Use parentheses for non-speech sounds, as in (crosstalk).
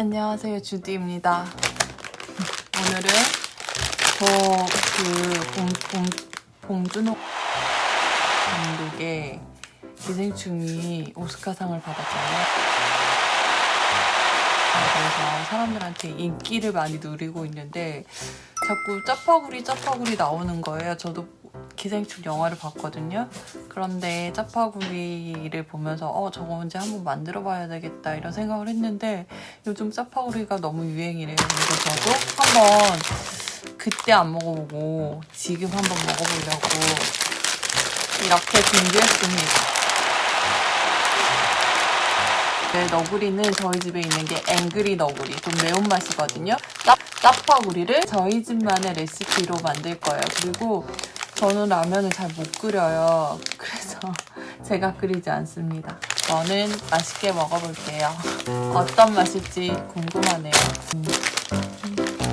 안녕하세요 주디입니다. 오늘은 저그 봉준호 감독의 기생충이 오스카상을 받았잖아요. 그래서 사람들한테 인기를 많이 누리고 있는데 자꾸 짜파구리 짜파구리 나오는 거예요. 저도 기생충 영화를 봤거든요. 그런데 짜파구리를 보면서 어 저거 언제 한번 만들어 봐야 되겠다 이런 생각을 했는데 요즘 짜파구리가 너무 유행이래요. 그래서 저도 한번 그때 안 먹어보고 지금 한번 먹어보려고 이렇게 준비했습니다. 네, 너구리는 저희 집에 있는 게 앵그리 너구리 좀 매운맛이거든요 짜, 짜파구리를 저희 집만의 레시피로 만들 거예요 그리고 저는 라면을 잘 못 끓여요. 그래서 (laughs) 제가 끓이지 않습니다. 저는 맛있게 먹어볼게요. 어떤 맛일지 궁금하네요. 음.